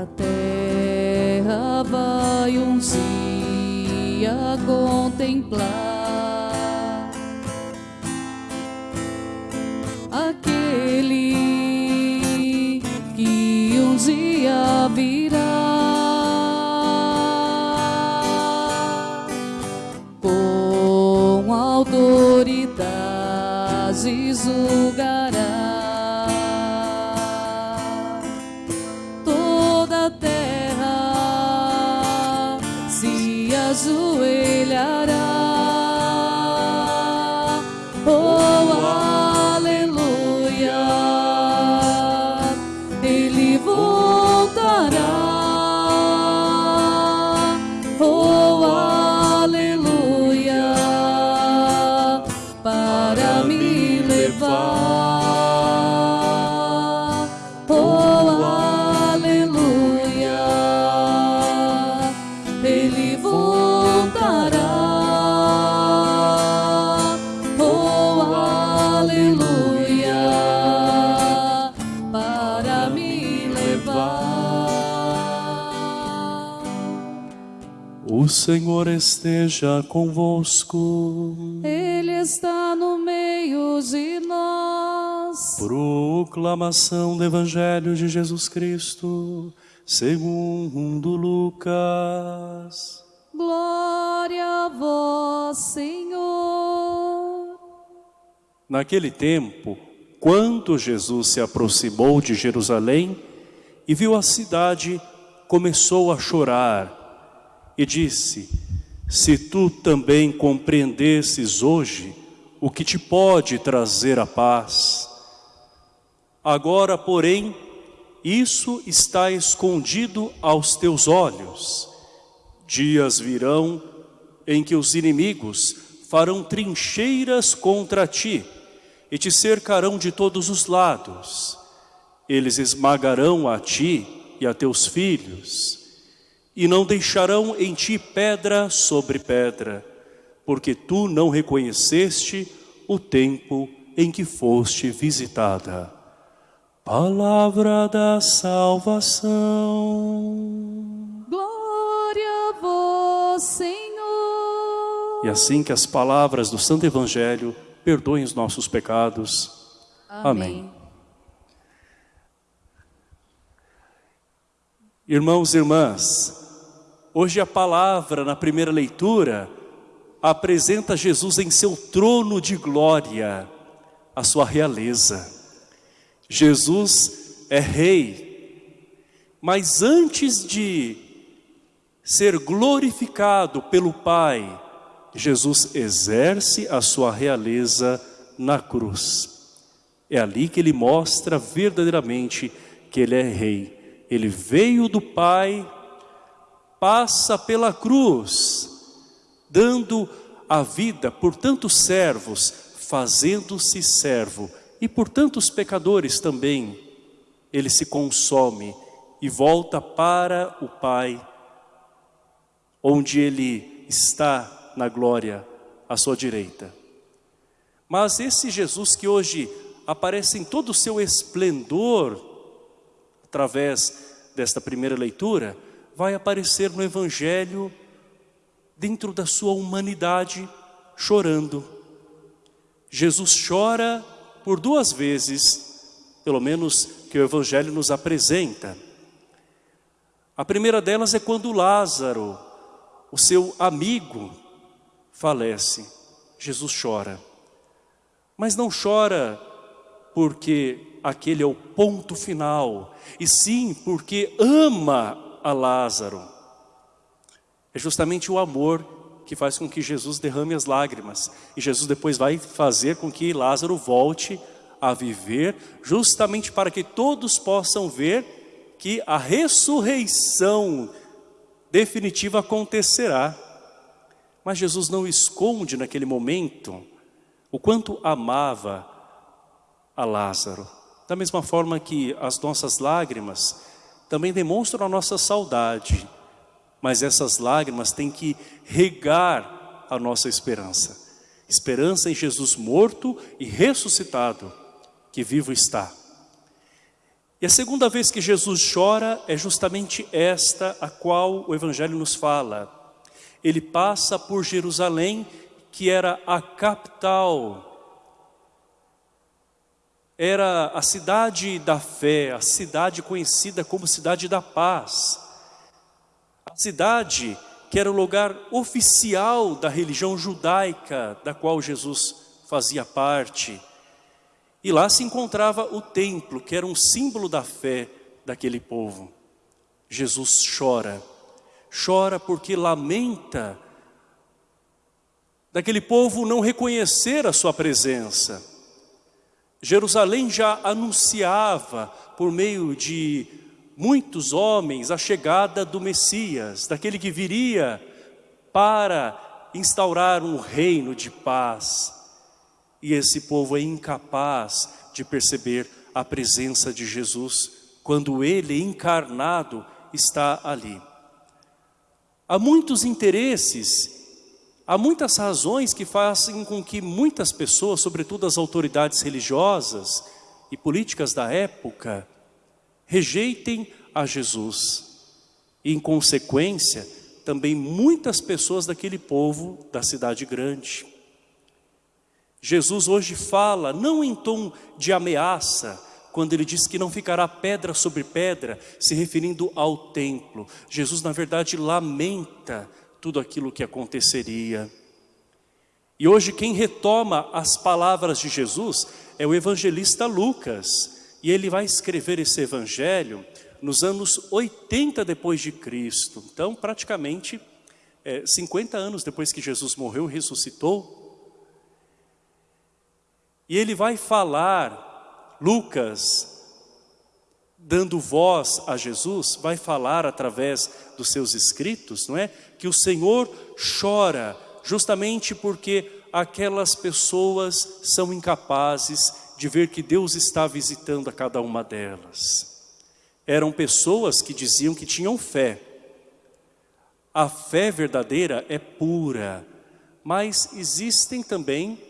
A terra vai um dia contemplar aquele que um dia virá. Com autoridade julgará voltará. Oh, aleluia! Para me levar. O Senhor esteja convosco. Ele está no meio de nós. Proclamação do Evangelho de Jesus Cristo, segundo Lucas. Glória a vós, Senhor. Naquele tempo, quando Jesus se aproximou de Jerusalém e viu a cidade, começou a chorar e disse: Se tu também compreendesses hoje o que te pode trazer a paz. Agora, porém, isso está escondido aos teus olhos. Dias virão em que os inimigos farão trincheiras contra ti e te cercarão de todos os lados. Eles esmagarão a ti e a teus filhos, e não deixarão em ti pedra sobre pedra, porque tu não reconheceste o tempo em que foste visitada. Palavra da salvação. Senhor. E assim que as palavras do Santo Evangelho perdoem os nossos pecados. Amém. Irmãos e irmãs, hoje a palavra na primeira leitura apresenta Jesus em seu trono de glória, a sua realeza. Jesus é rei, mas antes de ser glorificado pelo Pai, Jesus exerce a sua realeza na cruz. É ali que ele mostra verdadeiramente que ele é rei. Ele veio do Pai, passa pela cruz, dando a vida por tantos servos, fazendo-se servo, e por tantos pecadores também. Ele se consome e volta para o Pai, onde ele está na glória à sua direita. Mas esse Jesus que hoje aparece em todo o seu esplendor, através desta primeira leitura, vai aparecer no Evangelho, dentro da sua humanidade, chorando. Jesus chora por duas vezes, pelo menos que o Evangelho nos apresenta. A primeira delas é quando Lázaro, o seu amigo, falece. Jesus chora. Mas não chora porque aquele é o ponto final, e sim porque ama a Lázaro. É justamente o amor que faz com que Jesus derrame as lágrimas. E Jesus depois vai fazer com que Lázaro volte a viver, justamente para que todos possam ver que a ressurreição definitiva acontecerá. Mas Jesus não esconde naquele momento o quanto amava a Lázaro. Da mesma forma que as nossas lágrimas também demonstram a nossa saudade, mas essas lágrimas têm que regar a nossa esperança. Esperança em Jesus morto e ressuscitado, que vivo está. E a segunda vez que Jesus chora é justamente esta a qual o Evangelho nos fala. Ele passa por Jerusalém, que era a capital, era a cidade da fé, a cidade conhecida como cidade da paz. A cidade que era o lugar oficial da religião judaica, da qual Jesus fazia parte. E lá se encontrava o templo, que era um símbolo da fé daquele povo. Jesus chora, chora porque lamenta daquele povo não reconhecer a sua presença. Jerusalém já anunciava por meio de muitos homens a chegada do Messias, daquele que viria para instaurar um reino de paz. E esse povo é incapaz de perceber a presença de Jesus quando ele encarnado está ali. Há muitos interesses, há muitas razões que fazem com que muitas pessoas, sobretudo as autoridades religiosas e políticas da época, rejeitem a Jesus. E em consequência, também muitas pessoas daquele povo da cidade grande. Jesus hoje fala, não em tom de ameaça, quando ele diz que não ficará pedra sobre pedra, se referindo ao templo. Jesus, na verdade, lamenta tudo aquilo que aconteceria. E hoje quem retoma as palavras de Jesus é o evangelista Lucas. E ele vai escrever esse evangelho nos anos 80 depois de Cristo. Então, praticamente é, 50 anos depois que Jesus morreu e ressuscitou, e ele vai falar, Lucas, dando voz a Jesus, vai falar através dos seus escritos, não é? Que o Senhor chora justamente porque aquelas pessoas são incapazes de ver que Deus está visitando a cada uma delas. Eram pessoas que diziam que tinham fé. A fé verdadeira é pura, mas existem também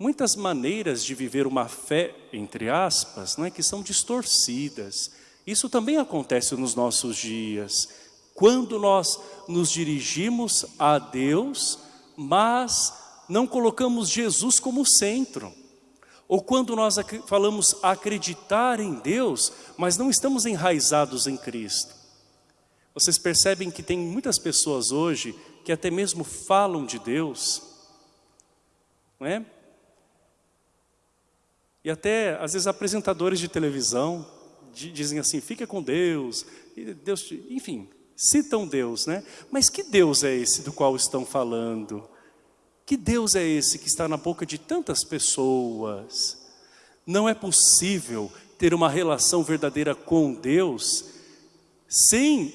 muitas maneiras de viver uma fé, entre aspas, não é, que são distorcidas. Isso também acontece nos nossos dias. Quando nós nos dirigimos a Deus, mas não colocamos Jesus como centro. Ou quando nós falamos acreditar em Deus, mas não estamos enraizados em Cristo. Vocês percebem que tem muitas pessoas hoje que até mesmo falam de Deus, não é? E até, às vezes, apresentadores de televisão dizem assim, fica com Deus, Deus, enfim, citam Deus, né? Mas que Deus é esse do qual estão falando? Que Deus é esse que está na boca de tantas pessoas? Não é possível ter uma relação verdadeira com Deus sem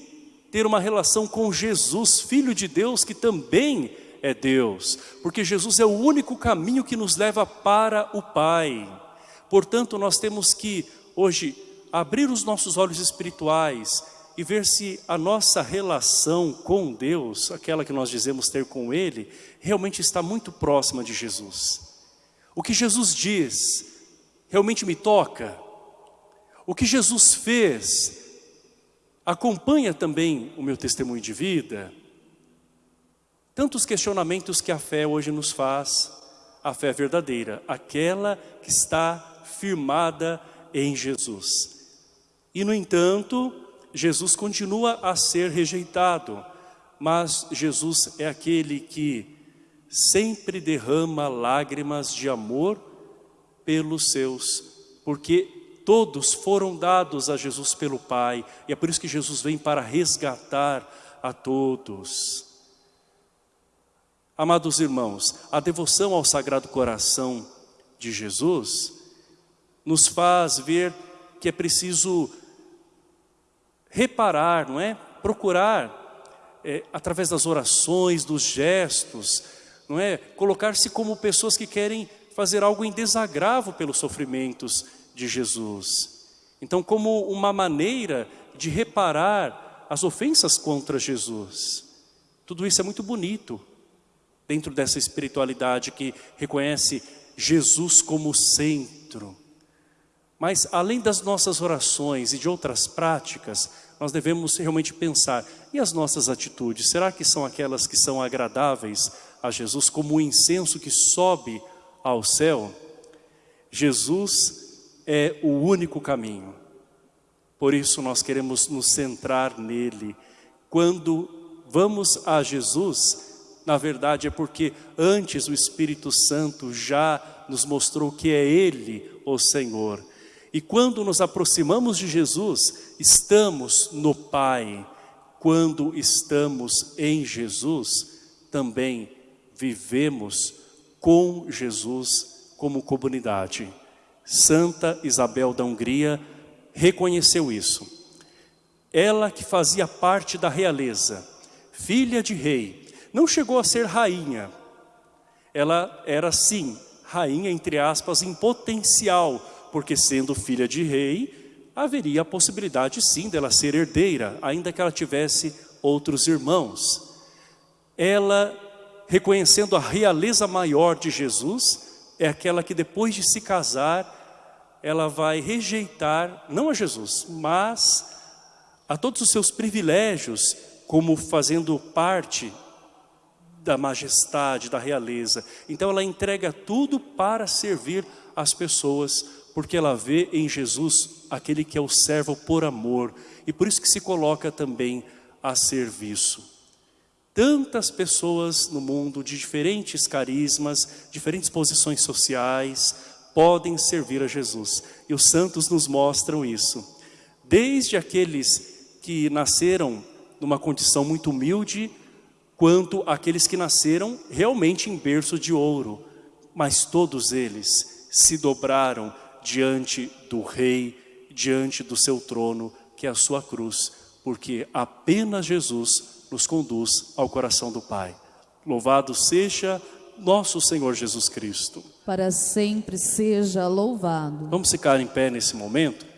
ter uma relação com Jesus, Filho de Deus, que também é Deus. Porque Jesus é o único caminho que nos leva para o Pai. Portanto, nós temos que hoje abrir os nossos olhos espirituais e ver se a nossa relação com Deus, aquela que nós dizemos ter com Ele, realmente está muito próxima de Jesus. O que Jesus diz realmente me toca. O que Jesus fez acompanha também o meu testemunho de vida. Tantos questionamentos que a fé hoje nos faz, a fé verdadeira, aquela que está firmada em Jesus. E no entanto, Jesus continua a ser rejeitado, mas Jesus é aquele que sempre derrama lágrimas de amor pelos seus, porque todos foram dados a Jesus pelo Pai, e é por isso que Jesus vem para resgatar a todos. Amados irmãos, a devoção ao Sagrado Coração de Jesus nos faz ver que é preciso reparar, não é? Procurar, é, através das orações, dos gestos, não é? Colocar-se como pessoas que querem fazer algo em desagravo pelos sofrimentos de Jesus. Então, como uma maneira de reparar as ofensas contra Jesus. Tudo isso é muito bonito, dentro dessa espiritualidade que reconhece Jesus como centro. Mas além das nossas orações e de outras práticas, nós devemos realmente pensar, e as nossas atitudes, será que são aquelas que são agradáveis a Jesus, como o incenso que sobe ao céu? Jesus é o único caminho. Por isso nós queremos nos centrar nele. Quando vamos a Jesus, na verdade é porque antes o Espírito Santo já nos mostrou que é Ele o Senhor. E quando nos aproximamos de Jesus, estamos no Pai. Quando estamos em Jesus, também vivemos com Jesus como comunidade. Santa Isabel da Hungria reconheceu isso. Ela que fazia parte da realeza, filha de rei, não chegou a ser rainha. Ela era sim, rainha entre aspas, em potencial, porque sendo filha de rei, haveria a possibilidade sim dela ser herdeira, ainda que ela tivesse outros irmãos. Ela, reconhecendo a realeza maior de Jesus, é aquela que depois de se casar, ela vai rejeitar, não a Jesus, mas a todos os seus privilégios, como fazendo parte da majestade, da realeza. Então ela entrega tudo para servir as pessoas porque ela vê em Jesus aquele que é o servo por amor e por isso que se coloca também a serviço. Tantas pessoas no mundo de diferentes carismas, diferentes posições sociais, podem servir a Jesus. E os santos nos mostram isso. Desde aqueles que nasceram numa condição muito humilde, quanto aqueles que nasceram realmente em berço de ouro. Mas todos eles se dobraram diante do Rei, diante do seu trono, que é a sua cruz, porque apenas Jesus nos conduz ao coração do Pai. Louvado seja nosso Senhor Jesus Cristo. Para sempre seja louvado. Vamos ficar em pé nesse momento?